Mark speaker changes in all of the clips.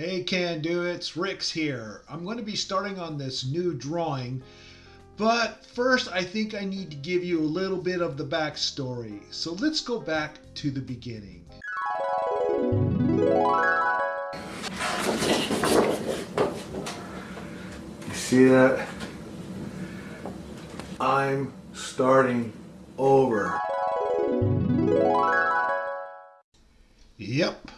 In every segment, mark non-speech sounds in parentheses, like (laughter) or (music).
Speaker 1: Hey Can Do It's Rick's here. I'm going to be starting on this new drawing, but first I think I need to give you a little bit of the backstory. So let's go back to the beginning. You see that? I'm starting over. Yep,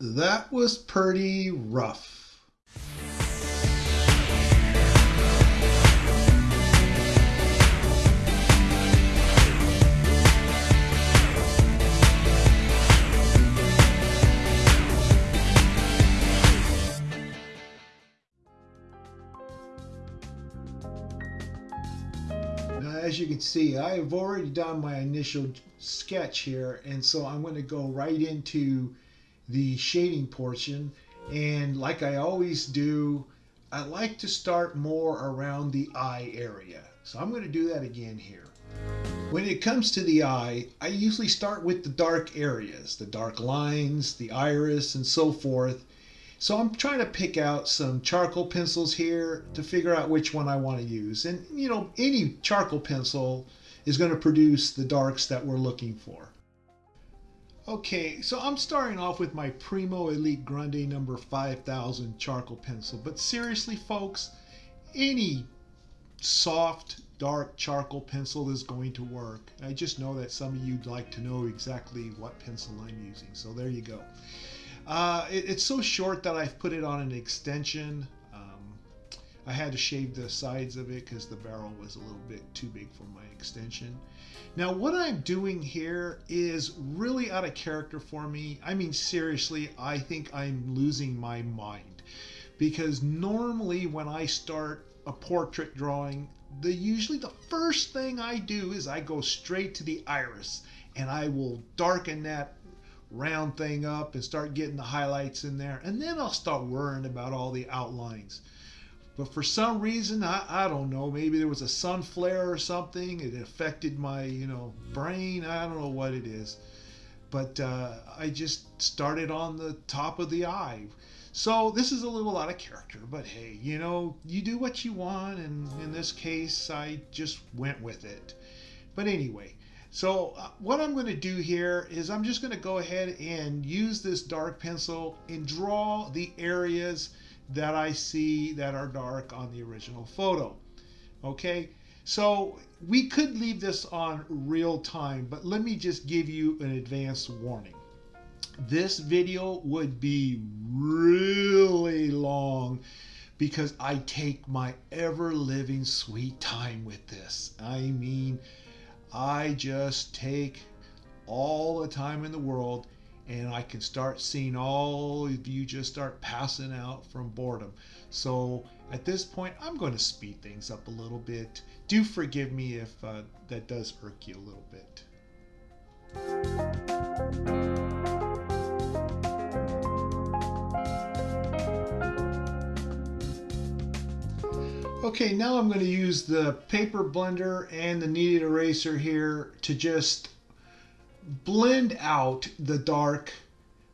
Speaker 1: that was pretty rough. As you can see, I have already done my initial sketch here, and so I'm going to go right into the shading portion. And like I always do, I like to start more around the eye area. So I'm going to do that again here. When it comes to the eye, I usually start with the dark areas, the dark lines, the iris, and so forth. So I'm trying to pick out some charcoal pencils here to figure out which one I want to use. And you know, any charcoal pencil is going to produce the darks that we're looking for. Okay, so I'm starting off with my Primo Elite Grande number 5000 charcoal pencil. But seriously, folks, any soft, dark charcoal pencil is going to work. I just know that some of you'd like to know exactly what pencil I'm using. So there you go. Uh, it, it's so short that I've put it on an extension. Um, I had to shave the sides of it because the barrel was a little bit too big for my extension. Now what I'm doing here is really out of character for me. I mean seriously, I think I'm losing my mind because normally when I start a portrait drawing, the usually the first thing I do is I go straight to the iris and I will darken that round thing up and start getting the highlights in there. And then I'll start worrying about all the outlines. But for some reason, I, I don't know, maybe there was a sun flare or something. It affected my, you know, brain. I don't know what it is. But uh, I just started on the top of the eye. So this is a little out of character, but hey, you know, you do what you want. And in this case, I just went with it. But anyway, so uh, what I'm going to do here is I'm just going to go ahead and use this dark pencil and draw the areas that I see that are dark on the original photo. Okay, so we could leave this on real time, but let me just give you an advance warning. This video would be really long because I take my ever living sweet time with this. I mean, I just take all the time in the world and I can start seeing all of you just start passing out from boredom. So at this point, I'm going to speed things up a little bit. Do forgive me if uh, that does irk you a little bit. Okay, now I'm going to use the paper blender and the kneaded eraser here to just blend out the dark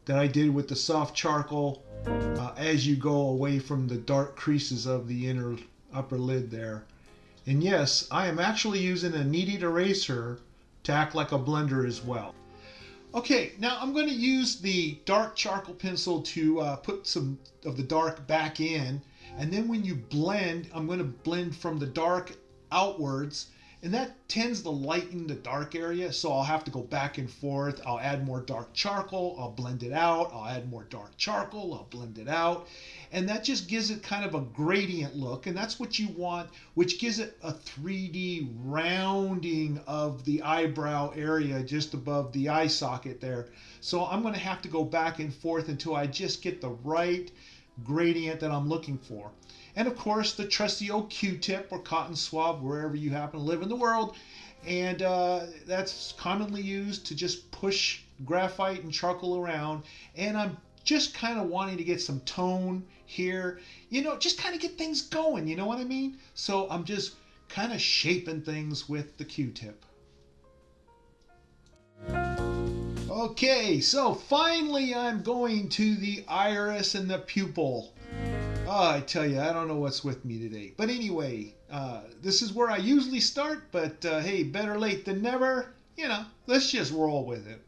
Speaker 1: that I did with the soft charcoal uh, as you go away from the dark creases of the inner upper lid there. And yes, I am actually using a kneaded eraser to act like a blender as well. Okay, now I'm going to use the dark charcoal pencil to uh, put some of the dark back in and then when you blend, I'm going to blend from the dark outwards and that tends to lighten the dark area. So I'll have to go back and forth. I'll add more dark charcoal. I'll blend it out. I'll add more dark charcoal. I'll blend it out. And that just gives it kind of a gradient look. And that's what you want, which gives it a 3D rounding of the eyebrow area just above the eye socket there. So I'm going to have to go back and forth until I just get the right gradient that I'm looking for. And of course, the trusty old Q-tip or cotton swab, wherever you happen to live in the world. And uh, that's commonly used to just push graphite and charcoal around. And I'm just kind of wanting to get some tone here, you know, just kind of get things going, you know what I mean? So I'm just kind of shaping things with the Q-tip. Okay, so finally I'm going to the iris and the pupil. Oh, I tell you, I don't know what's with me today. But anyway, uh, this is where I usually start, but uh, hey, better late than never. You know, let's just roll with it.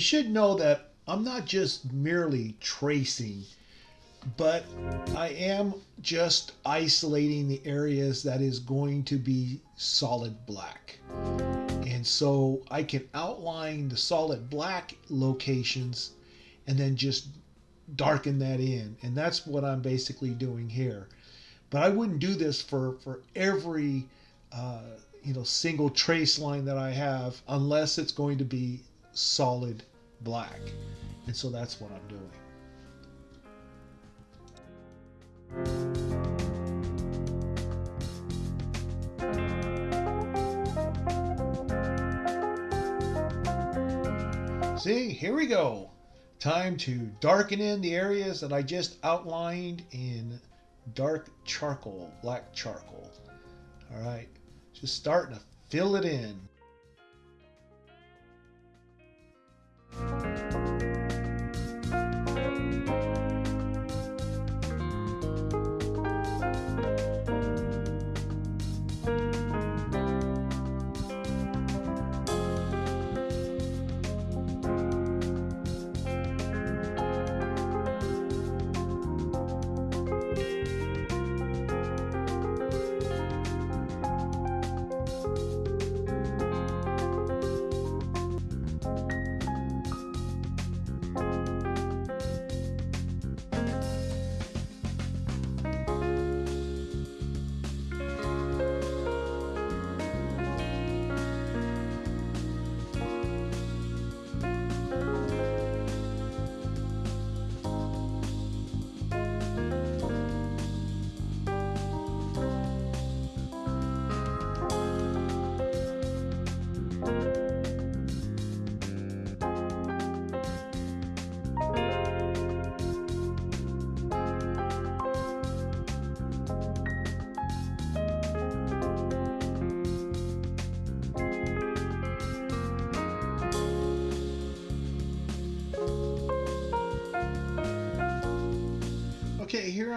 Speaker 1: You should know that I'm not just merely tracing, but I am just isolating the areas that is going to be solid black. And so I can outline the solid black locations and then just darken that in. And that's what I'm basically doing here. But I wouldn't do this for, for every uh, you know single trace line that I have unless it's going to be solid black. And so that's what I'm doing. See, here we go. Time to darken in the areas that I just outlined in dark charcoal, black charcoal. All right, just starting to fill it in. Okay,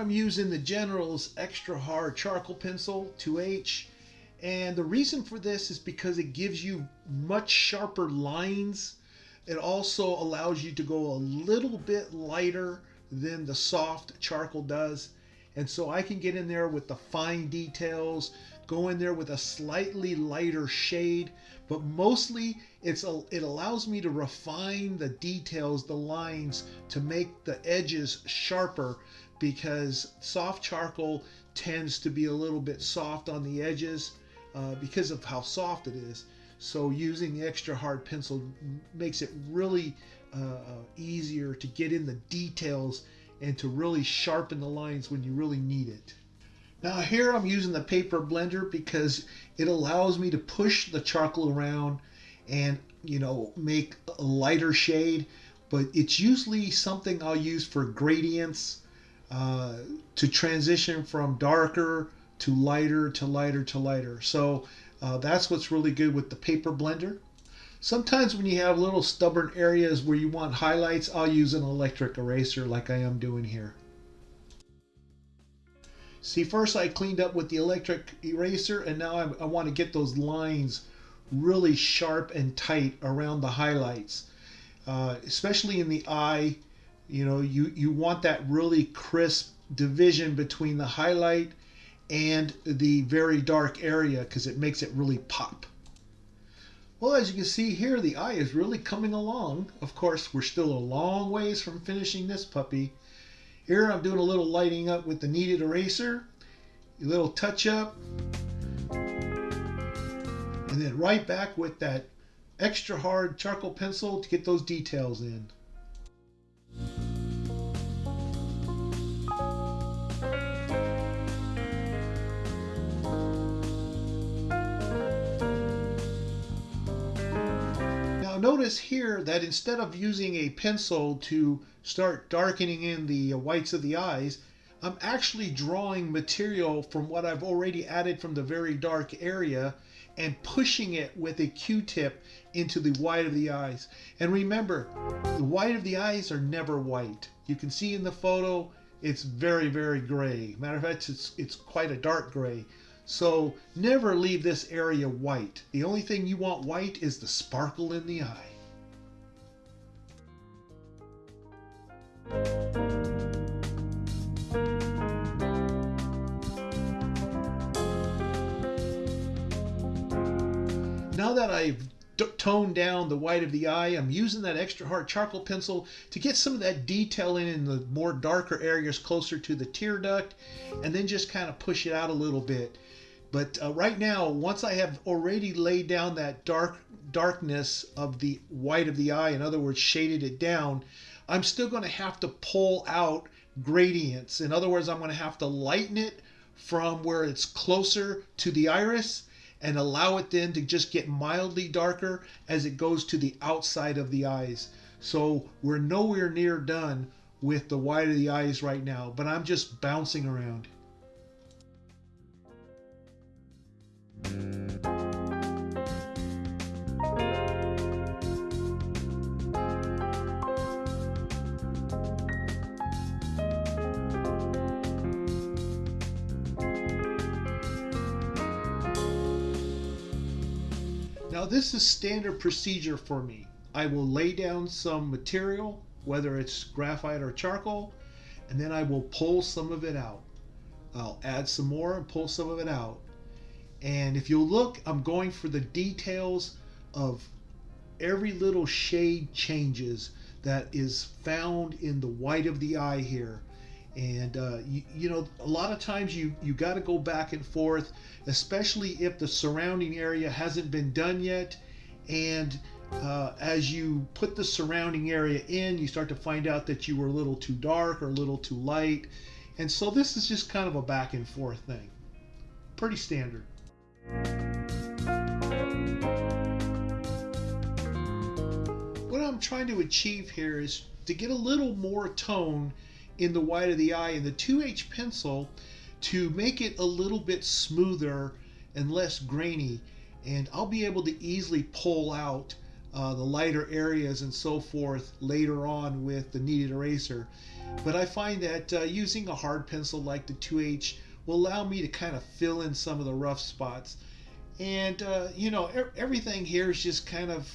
Speaker 1: I'm using the General's Extra Hard Charcoal Pencil 2H. And the reason for this is because it gives you much sharper lines. It also allows you to go a little bit lighter than the soft charcoal does. And so I can get in there with the fine details, go in there with a slightly lighter shade, but mostly it's a, it allows me to refine the details, the lines, to make the edges sharper because soft charcoal tends to be a little bit soft on the edges uh, because of how soft it is. So using the extra hard pencil makes it really uh, uh, easier to get in the details and to really sharpen the lines when you really need it. Now here I'm using the paper blender because it allows me to push the charcoal around and you know make a lighter shade but it's usually something I'll use for gradients uh, to transition from darker to lighter to lighter to lighter. So uh, that's what's really good with the paper blender. Sometimes when you have little stubborn areas where you want highlights, I'll use an electric eraser like I am doing here. See, first I cleaned up with the electric eraser and now I, I want to get those lines really sharp and tight around the highlights. Uh, especially in the eye, you know, you, you want that really crisp division between the highlight and the very dark area because it makes it really pop. Well, as you can see here, the eye is really coming along. Of course, we're still a long ways from finishing this puppy. Here I'm doing a little lighting up with the kneaded eraser, a little touch up, and then right back with that extra hard charcoal pencil to get those details in. Notice here that instead of using a pencil to start darkening in the uh, whites of the eyes, I'm actually drawing material from what I've already added from the very dark area and pushing it with a Q-tip into the white of the eyes. And remember, the white of the eyes are never white. You can see in the photo, it's very, very gray. Matter of fact, it's, it's quite a dark gray. So never leave this area white. The only thing you want white is the sparkle in the eye. Now that I've toned down the white of the eye, I'm using that extra hard charcoal pencil to get some of that detail in in the more darker areas closer to the tear duct and then just kind of push it out a little bit. But uh, right now, once I have already laid down that dark darkness of the white of the eye, in other words, shaded it down, I'm still going to have to pull out gradients. In other words, I'm going to have to lighten it from where it's closer to the iris and allow it then to just get mildly darker as it goes to the outside of the eyes. So we're nowhere near done with the white of the eyes right now, but I'm just bouncing around. Now this is standard procedure for me. I will lay down some material, whether it's graphite or charcoal, and then I will pull some of it out. I'll add some more and pull some of it out. And if you look, I'm going for the details of every little shade changes that is found in the white of the eye here. And uh, you, you, know, a lot of times you you got to go back and forth, especially if the surrounding area hasn't been done yet. And uh, as you put the surrounding area in, you start to find out that you were a little too dark or a little too light. And so this is just kind of a back and forth thing. Pretty standard. What I'm trying to achieve here is to get a little more tone in the white of the eye in the 2H pencil to make it a little bit smoother and less grainy and I'll be able to easily pull out uh, the lighter areas and so forth later on with the kneaded eraser. But I find that uh, using a hard pencil like the 2H will allow me to kind of fill in some of the rough spots. And, uh, you know, er everything here is just kind of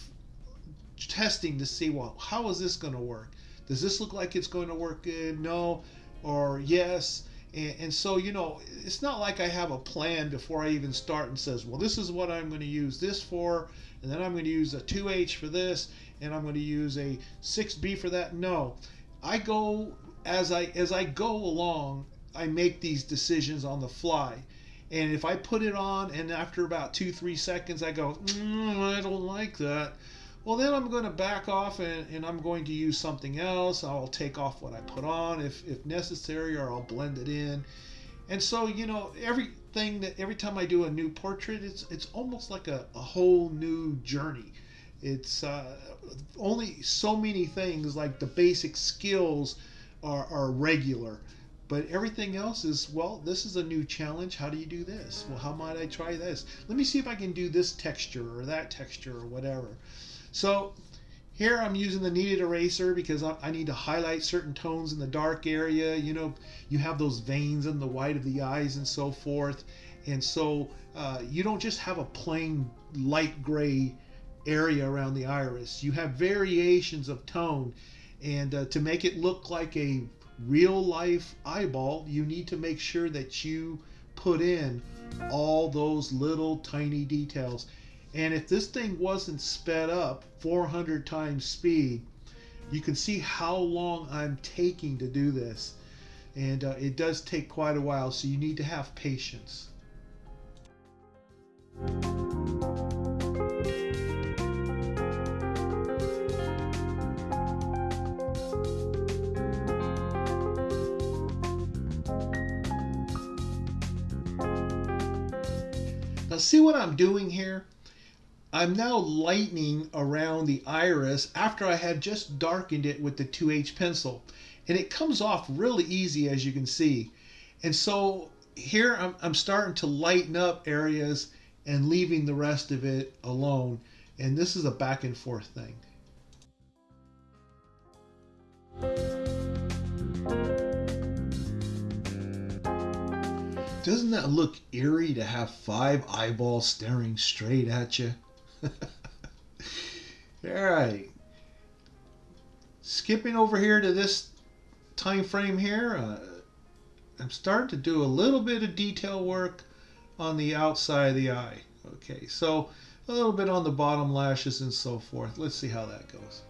Speaker 1: testing to see, well, how is this going to work? Does this look like it's going to work good? No, or yes. And, and, so, you know, it's not like I have a plan before I even start and says, well, this is what I'm going to use this for, and then I'm going to use a 2H for this, and I'm going to use a 6B for that. No, I go as I as I go along I make these decisions on the fly. And if I put it on and after about two, three seconds I go, mm, I don't like that, well, then I'm going to back off and, and I'm going to use something else. I'll take off what I put on if, if necessary, or I'll blend it in. And so, you know, everything that every time I do a new portrait, it's it's almost like a, a whole new journey. It's uh, only so many things like the basic skills are, are regular But everything else is, well, this is a new challenge. How do you do this? Well, how might I try this? Let me see if I can do this texture or that texture or whatever. So here I'm using the kneaded eraser because I need to highlight certain tones in the dark area. You know, you have those veins in the white of the eyes and so forth. And so uh, you don't just have a plain light gray area around the iris. You have variations of tone. And uh, to make it look like a real life eyeball, you need to make sure that you put in all those little tiny details. And if this thing wasn't sped up 400 times speed, you can see how long I'm taking to do this. And uh, it does take quite a while, so you need to have patience. Now see what I'm doing here? I'm now lightening around the iris after I had just darkened it with the 2H pencil. And it comes off really easy as you can see. And so here I'm, I'm starting to lighten up areas and leaving the rest of it alone. And this is a back and forth thing. Doesn't that look eerie to have five eyeballs staring straight at you? (laughs) All right. Skipping over here to this time frame here, uh, I'm starting to do a little bit of detail work on the outside of the eye. Okay, so a little bit on the bottom lashes and so forth. Let's see how that goes.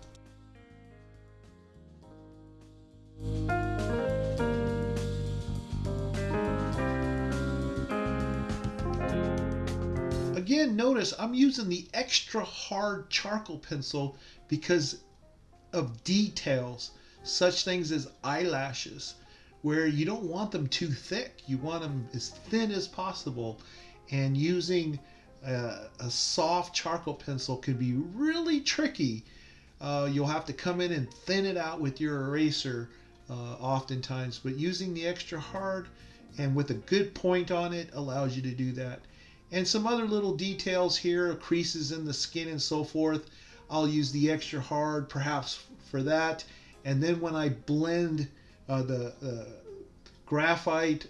Speaker 1: Again, notice I'm using the extra hard charcoal pencil because of details, such things as eyelashes, where you don't want them too thick. You want them as thin as possible. And using uh, a soft charcoal pencil can be really tricky. Uh, you'll have to come in and thin it out with your eraser uh, oftentimes, but using the extra hard and with a good point on it allows you to do that and some other little details here, creases in the skin and so forth. I'll use the extra hard perhaps for that. And then when I blend uh, the uh, graphite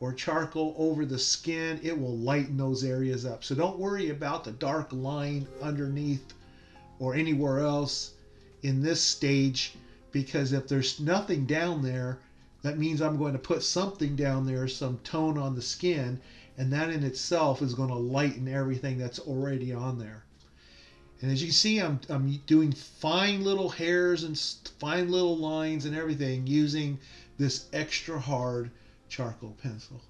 Speaker 1: or charcoal over the skin, it will lighten those areas up. So don't worry about the dark line underneath or anywhere else in this stage because if there's nothing down there, that means I'm going to put something down there, some tone on the skin, and that in itself is going to lighten everything that's already on there. And as you can see, I'm, I'm doing fine little hairs and fine little lines and everything using this extra hard charcoal pencil.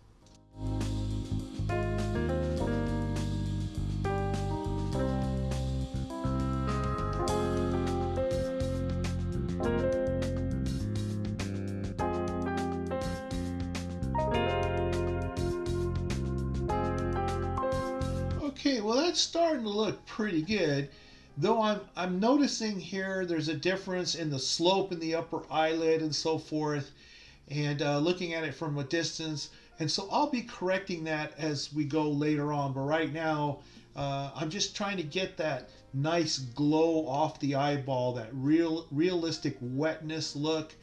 Speaker 1: Starting to look pretty good. Though I'm, I'm noticing here there's a difference in the slope in the upper eyelid and so forth. And uh, looking at it from a distance. And so I'll be correcting that as we go later on. But right now, uh, I'm just trying to get that nice glow off the eyeball, that real realistic wetness look.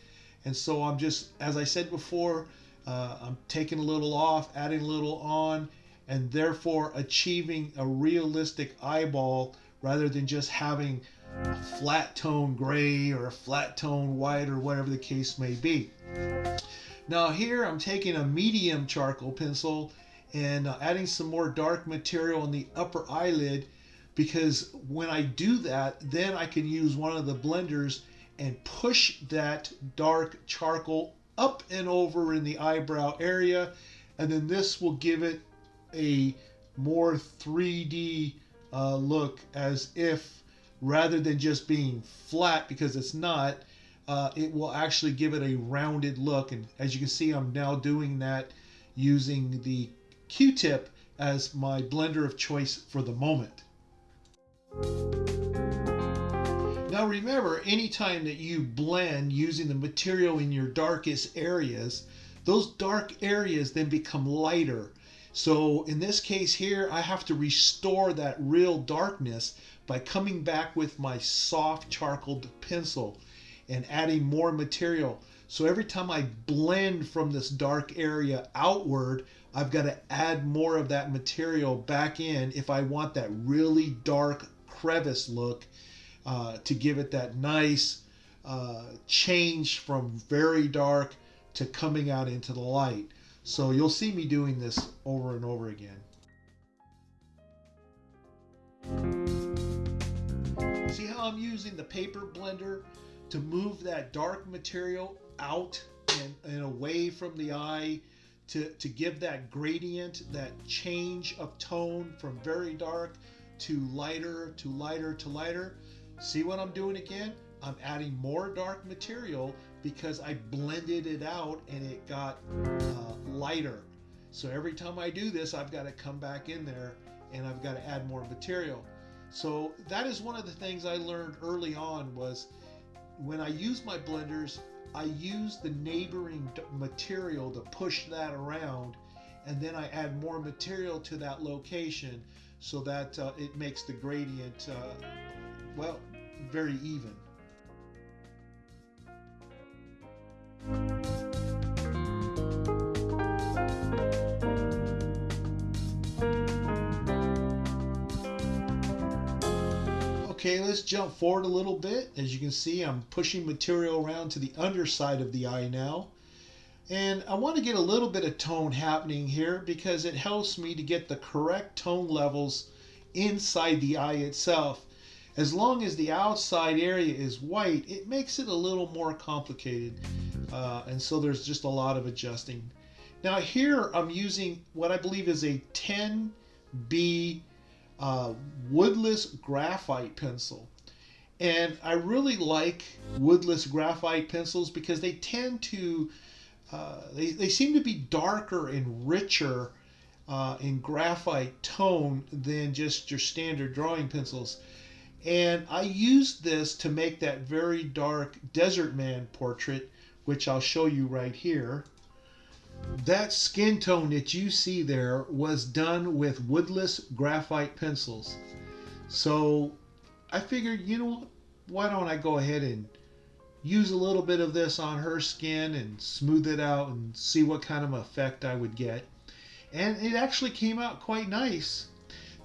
Speaker 1: And so I'm just, as I said before, uh, I'm taking a little off, adding a little on, and therefore achieving a realistic eyeball rather than just having a flat tone gray or a flat tone white or whatever the case may be. Now here I'm taking a medium charcoal pencil and uh, adding some more dark material on the upper eyelid because when I do that then I can use one of the blenders and push that dark charcoal up and over in the eyebrow area and then this will give it a more 3D uh, look as if rather than just being flat because it's not, uh, it will actually give it a rounded look. And as you can see, I'm now doing that using the Q-tip as my blender of choice for the moment. Now remember, anytime that you blend using the material in your darkest areas, those dark areas then become lighter. So in this case here, I have to restore that real darkness by coming back with my soft charcoal pencil and adding more material. So every time I blend from this dark area outward, I've got to add more of that material back in if I want that really dark crevice look uh, to give it that nice uh, change from very dark to coming out into the light. So you'll see me doing this over and over again. See how I'm using the paper blender to move that dark material out and, and away from the eye to, to give that gradient, that change of tone from very dark to lighter to lighter to lighter. See what I'm doing again? I'm adding more dark material because I blended it out and it got uh, lighter. So every time I do this, I've got to come back in there and I've got to add more material. So that is one of the things I learned early on was when I use my blenders, I use the neighboring material to push that around and then I add more material to that location so that uh, it makes the gradient, uh, well, very even. Okay, let's jump forward a little bit. As you can see, I'm pushing material around to the underside of the eye now. And I want to get a little bit of tone happening here because it helps me to get the correct tone levels inside the eye itself. As long as the outside area is white, it makes it a little more complicated. Uh, and so there's just a lot of adjusting. Now here I'm using what I believe is a 10B uh, woodless graphite pencil. And I really like woodless graphite pencils because they tend to, uh, they, they seem to be darker and richer uh, in graphite tone than just your standard drawing pencils. And I used this to make that very dark desert man portrait, which I'll show you right here that skin tone that you see there was done with woodless graphite pencils. So I figured, you know, why don't I go ahead and use a little bit of this on her skin and smooth it out and see what kind of effect I would get. And it actually came out quite nice.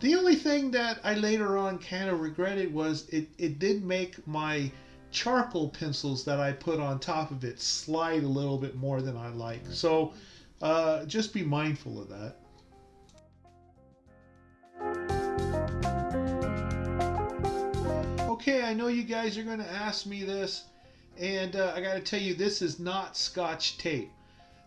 Speaker 1: The only thing that I later on kind of regretted was it, it did make my charcoal pencils that I put on top of it slide a little bit more than I like. So uh, just be mindful of that. Okay, I know you guys are going to ask me this, and uh, I got to tell you, this is not Scotch tape.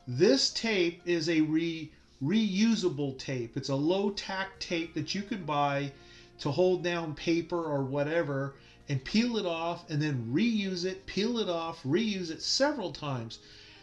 Speaker 1: This tape is a re reusable tape. It's a low tack tape that you can buy to hold down paper or whatever and peel it off and then reuse it, peel it off, reuse it several times.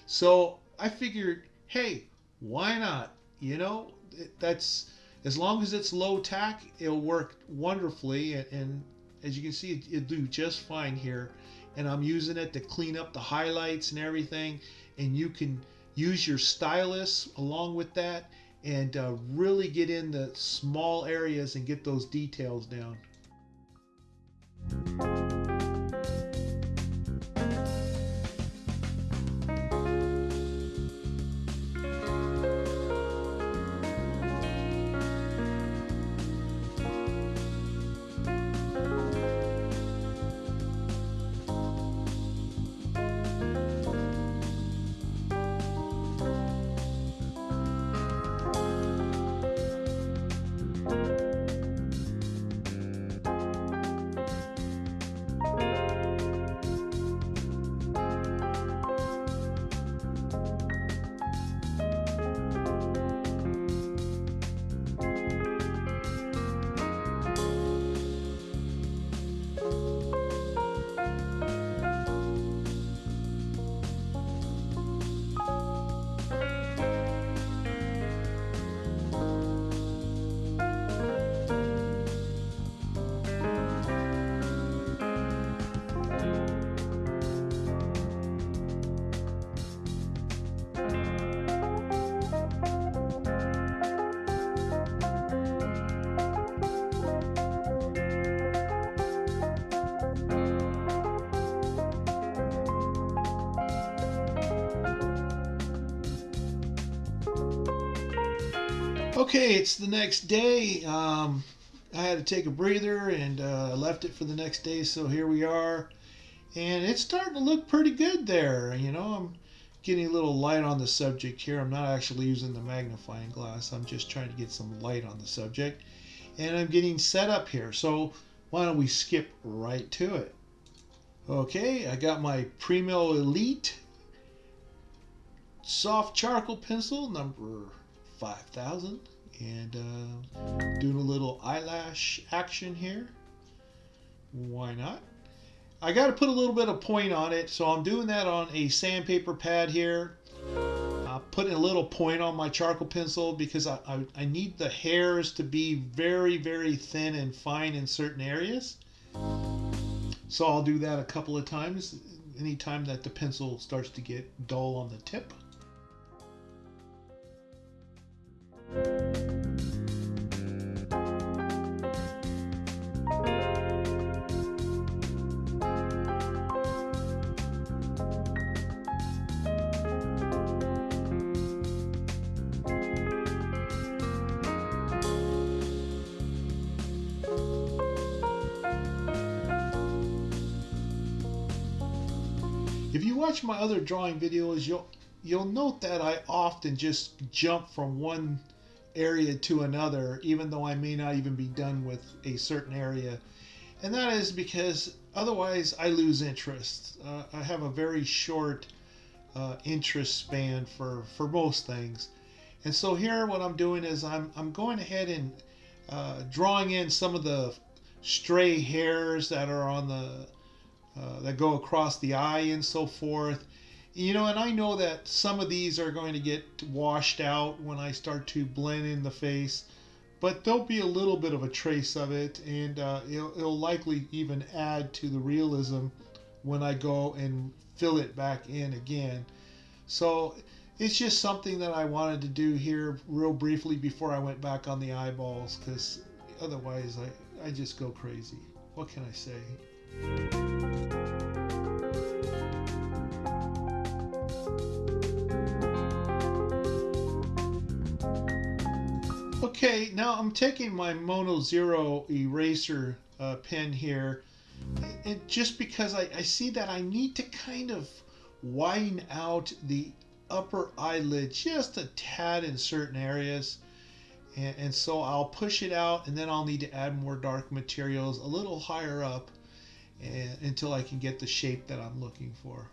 Speaker 1: So I figured hey, why not? You know, that's as long as it's low tack, it'll work wonderfully. And, and as you can see, it, it'll do just fine here. And I'm using it to clean up the highlights and everything. And you can use your stylus along with that and uh, really get in the small areas and get those details down. Okay, it's the next day. Um, I had to take a breather and uh, left it for the next day, so here we are. And it's starting to look pretty good there. You know, I'm getting a little light on the subject here. I'm not actually using the magnifying glass. I'm just trying to get some light on the subject. And I'm getting set up here. So why don't we skip right to it? Okay, I got my Primo Elite soft charcoal pencil number 5000 and uh, doing a little eyelash action here. Why not? I got to put a little bit of point on it. So I'm doing that on a sandpaper pad here. Uh, putting a little point on my charcoal pencil because I, I, I need the hairs to be very very thin and fine in certain areas. So I'll do that a couple of times. Anytime that the pencil starts to get dull on the tip If you watch my other drawing videos, you'll you'll note that I often just jump from one area to another, even though I may not even be done with a certain area. And that is because otherwise I lose interest. Uh, I have a very short uh, interest span for, for most things. And so here what I'm doing is I'm, I'm going ahead and uh, drawing in some of the stray hairs that are on the uh, that go across the eye and so forth. You know, and I know that some of these are going to get washed out when I start to blend in the face, but there'll be a little bit of a trace of it, and uh, it'll, it'll likely even add to the realism when I go and fill it back in again. So it's just something that I wanted to do here real briefly before I went back on the eyeballs, because otherwise I, I just go crazy. What can I say? Okay, now I'm taking my Mono Zero eraser uh, pen here, and just because I, I see that I need to kind of widen out the upper eyelid just a tad in certain areas. And, and, so I'll push it out and then I'll need to add more dark materials a little higher up and, until I can get the shape that I'm looking for.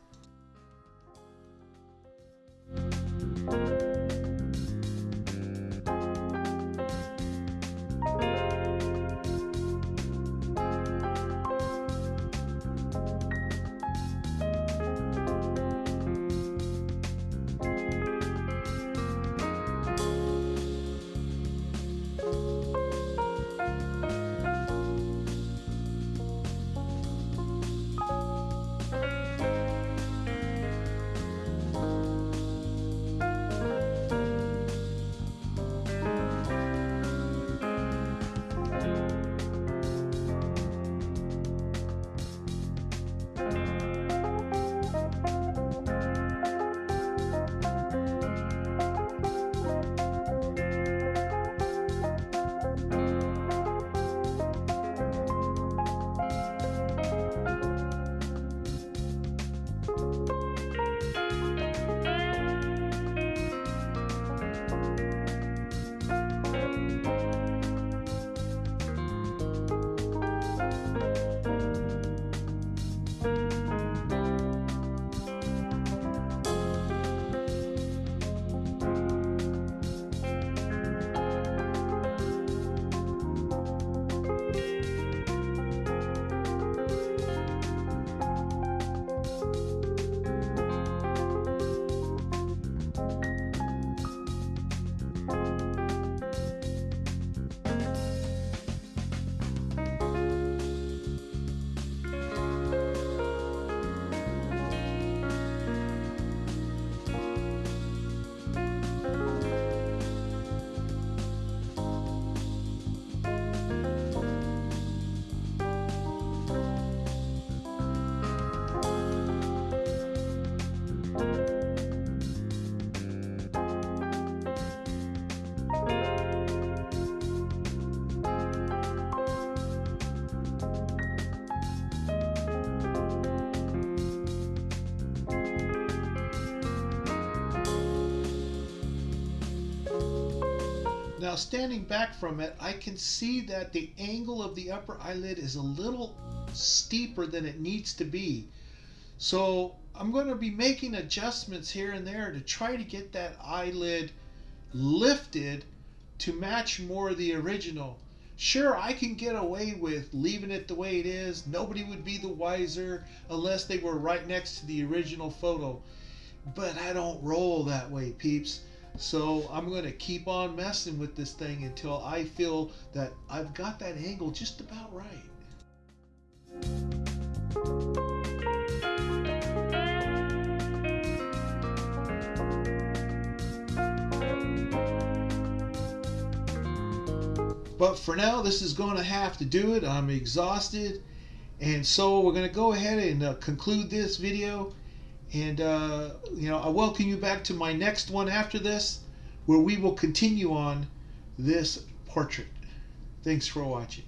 Speaker 1: Now standing back from it, I can see that the angle of the upper eyelid is a little steeper than it needs to be. So I'm going to be making adjustments here and there to try to get that eyelid lifted to match more of the original. Sure, I can get away with leaving it the way it is. Nobody would be the wiser unless they were right next to the original photo. But I don't roll that way, peeps. So I'm going to keep on messing with this thing until I feel that I've got that angle just about right. But for now, this is going to have to do it. I'm exhausted. And so we're going to go ahead and uh, conclude this video. And, uh, you know, I welcome you back to my next one after this, where we will continue on this portrait. Thanks for watching.